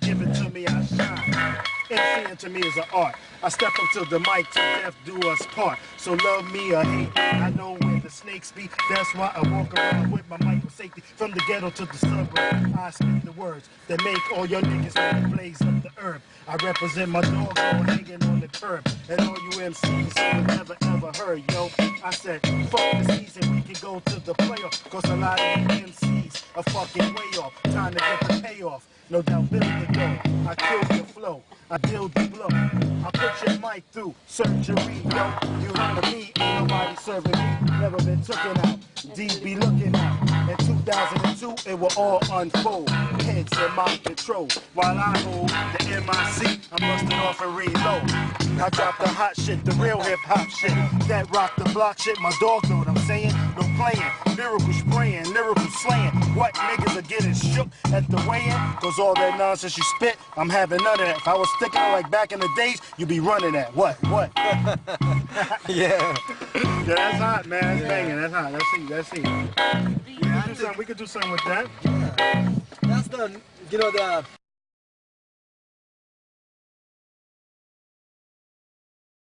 give it to me, I shine. MCing to me is an art. I step up to the mic to death do us part. So love me or hate me, I know where the snakes be. That's why I walk around with my mic for safety. From the ghetto to the suburb, I speak the words that make all your niggas blaze up the herb. I represent my dog all hanging on the curb. And all you MCs who never ever heard, yo. I said, fuck the season, we can go to the playoff. Cause a lot of MCs are fucking way off. Time to get the payoff. No doubt, build the dough. I kill your flow. I build the blow. I put your mic through surgery, yo. You heard me, ain't nobody serving me. Never been taken out. D be looking out. In 2002, it will all unfold. Heads in my control. While I hold the MIC, I'm busting off and reload. I drop the hot shit, the real hip hop shit. That rock the block shit, my dog know what I'm saying. Playing, lyrical spraying, lyrical slaying. What niggas are getting shook at the weigh-in? Cause all that nonsense you spit, I'm having none of that. If I was sticking it like back in the days, you'd be running at what? What? yeah. Yeah, that's hot, man. That's banging. That's hot. Let's see. Let's see. We could do something. We could do something with that. That's the, you know, the